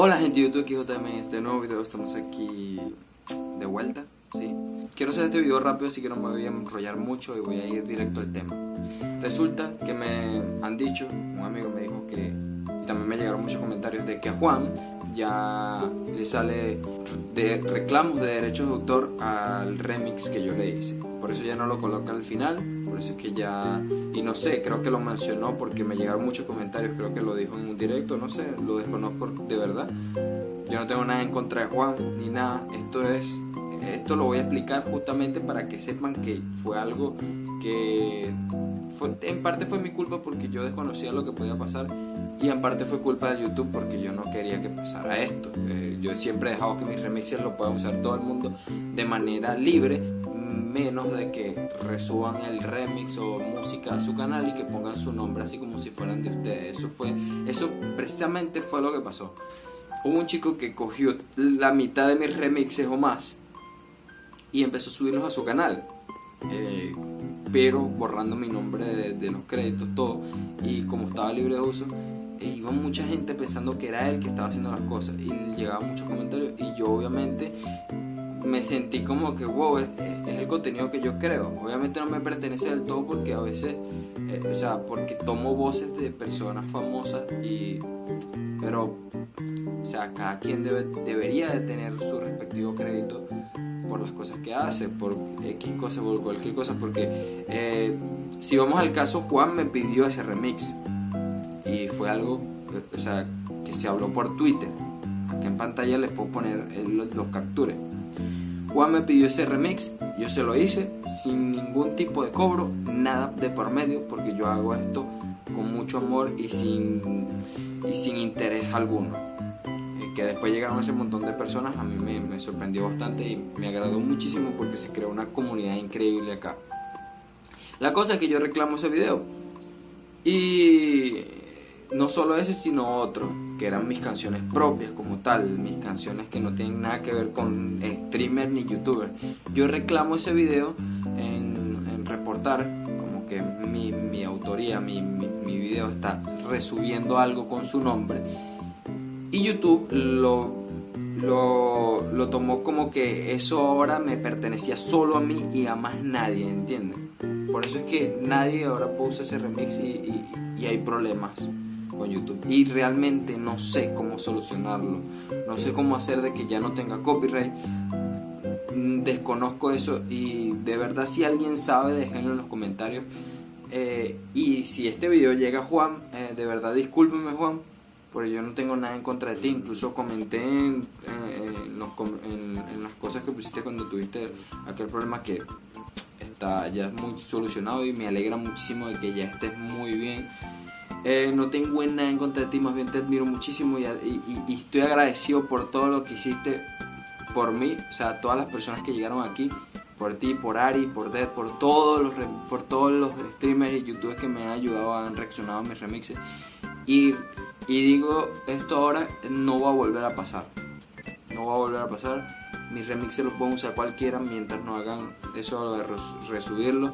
Hola gente de YouTube, aquí JM en este nuevo video, estamos aquí de vuelta, ¿sí? Quiero hacer este video rápido, así que no me voy a enrollar mucho y voy a ir directo al tema. Resulta que me han dicho, un amigo me dijo que, y también me llegaron muchos comentarios de que a Juan ya le sale de reclamos de derechos de autor al remix que yo le hice. Por eso ya no lo coloca al final, por eso es que ya... Y no sé, creo que lo mencionó porque me llegaron muchos comentarios, creo que lo dijo en un directo, no sé, lo desconozco de verdad. Yo no tengo nada en contra de Juan ni nada, esto es... Esto lo voy a explicar justamente para que sepan que fue algo que fue, en parte fue mi culpa porque yo desconocía lo que podía pasar y en parte fue culpa de YouTube porque yo no quería que pasara esto. Eh, yo siempre he dejado que mis remixes lo pueda usar todo el mundo de manera libre, menos de que resuban el remix o música a su canal y que pongan su nombre así como si fueran de ustedes. Eso fue, eso precisamente fue lo que pasó. Hubo un chico que cogió la mitad de mis remixes o más y empezó a subirlos a su canal. Eh, pero borrando mi nombre de, de, los créditos, todo, y como estaba libre de uso, e iba mucha gente pensando que era él que estaba haciendo las cosas y llegaban muchos comentarios y yo obviamente me sentí como que wow, es, el contenido que yo creo. Obviamente no me pertenece del todo porque a veces, eh, o sea, porque tomo voces de personas famosas y, pero, o sea, cada quien debe, debería de tener su respectivo crédito por las cosas que hace, por X cosas, por cualquier cosa, porque eh, si vamos al caso, Juan me pidió ese remix y fue algo, o sea, que se habló por Twitter. Aquí en pantalla les puedo poner los, los captures. Juan me pidió ese remix, yo se lo hice sin ningún tipo de cobro, nada de por medio, porque yo hago esto con mucho amor y sin, y sin interés alguno. Eh, que después llegaron ese montón de personas, a mí me, me sorprendió bastante y me agradó muchísimo porque se creó una comunidad increíble acá. La cosa es que yo reclamo ese video y no solo ese, sino otro, que eran mis canciones propias como tal, mis canciones que no tienen nada que ver con streamer ni youtuber. Yo reclamo ese video en, reportar, como que mi, mi autoría, mi, mi, video está resubiendo algo con su nombre. Y YouTube lo, lo, lo tomó como que eso ahora me pertenecía solo a mí y a más nadie, ¿entienden? Por eso es que nadie ahora puso ese remix y, y hay problemas y realmente no sé cómo solucionarlo. No sé cómo hacer de que ya no tenga copyright. Mm, desconozco eso y de verdad si alguien sabe déjenlo en los comentarios. Eh, y si este video llega a Juan, eh, de verdad discúlpeme Juan, porque yo no tengo nada en contra de ti. Incluso comenté en, eh, los, en, en las cosas que pusiste cuando tuviste aquel problema que está ya muy solucionado y me alegra muchísimo de que ya estés muy bien eh, no tengo nada en contra de ti, más bien te admiro muchísimo y, y, y, estoy agradecido por todo lo que hiciste por mí, o sea, todas las personas que llegaron aquí, por ti, por Ari, por Dead, por todos los, por todos los streamers y youtubers que me han ayudado, han reaccionado a mis remixes. Y, y digo, esto ahora no va a volver a pasar, no va a volver a pasar. Mis remixes los pueden usar cualquiera mientras no hagan eso de resubirlo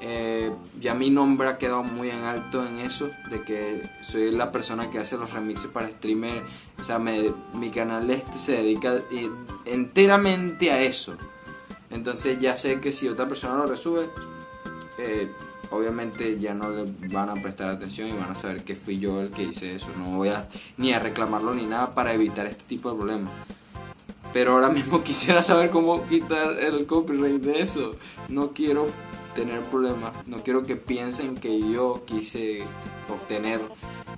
eh, ya mi nombre ha quedado muy en alto en eso, de que soy la persona que hace los remixes para streamer, o sea, mi canal este se dedica enteramente a eso. Entonces ya sé que si otra persona lo resube, eh, obviamente ya no le van a prestar atención y van a saber que fui yo el que hice eso. No voy a ni a reclamarlo ni nada para evitar este tipo de problemas. Pero ahora mismo quisiera saber cómo quitar el copyright de eso. No quiero tener problemas. No quiero que piensen que yo quise obtener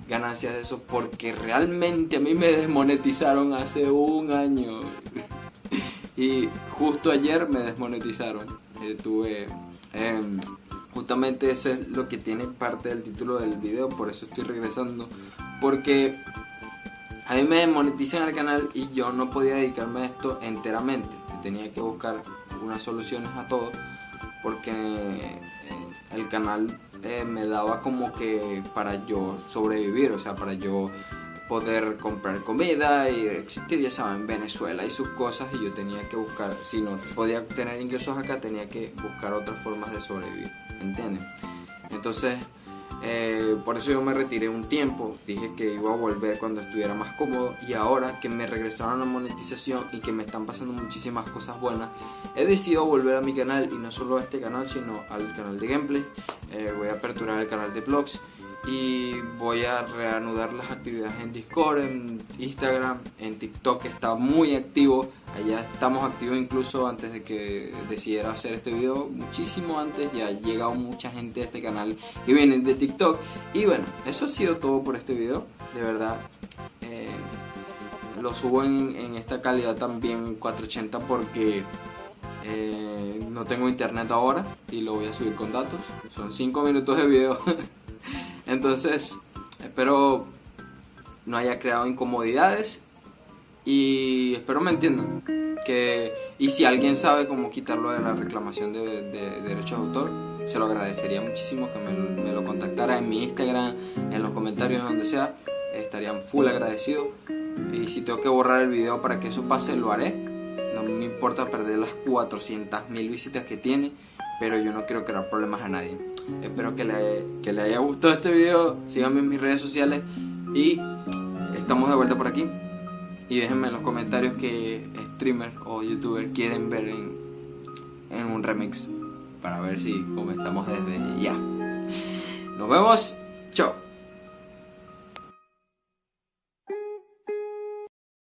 ganancias de eso porque realmente a mí me desmonetizaron hace un año. y justo ayer me desmonetizaron. Eh, tuve... Eh, justamente eso es lo que tiene parte del título del video, por eso estoy regresando. Porque a mí me desmonetizan el canal y yo no podía dedicarme a esto enteramente. Tenía que buscar unas soluciones a todo porque eh, el canal eh, me daba como que para yo sobrevivir, o sea, para yo poder comprar comida y existir, ya saben, Venezuela y sus cosas y yo tenía que buscar, si no podía tener ingresos acá, tenía que buscar otras formas de sobrevivir, ¿entienden? Entonces, Eh, por eso yo me retiré un tiempo, dije que iba a volver cuando estuviera más cómodo. Y ahora que me regresaron la monetización y que me están pasando muchísimas cosas buenas, he decidido volver a mi canal. Y no solo a este canal sino al canal de gameplay. Eh, voy a aperturar el canal de vlogs y voy a reanudar las actividades en Discord, en Instagram, en TikTok que está muy activo, allá estamos activos incluso antes de que decidiera hacer este video, muchísimo antes, ya ha llegado mucha gente a este canal que viene de TikTok y bueno, eso ha sido todo por este video, de verdad. Eh, lo subo en, esta calidad también 480 porque eh, no tengo internet ahora y lo voy a subir con datos. Son 5 minutos de video. Entonces, espero no haya creado incomodidades y espero me entiendan. Que, y si alguien sabe cómo quitarlo de la reclamación de, derechos de autor, se lo agradecería muchísimo que me, lo contactara en mi Instagram, en los comentarios, donde sea. Estarían full agradecido. Y si tengo que borrar el video para que eso pase, lo haré. No me importa perder las 400.000 visitas que tiene, pero yo no quiero crear problemas a nadie. Espero que le, que le haya gustado este video. Síganme en mis redes sociales. Y estamos de vuelta por aquí. Y déjenme en los comentarios que streamer o youtuber quieren ver en, en un remix. Para ver si comenzamos desde ya. Nos vemos. Chao.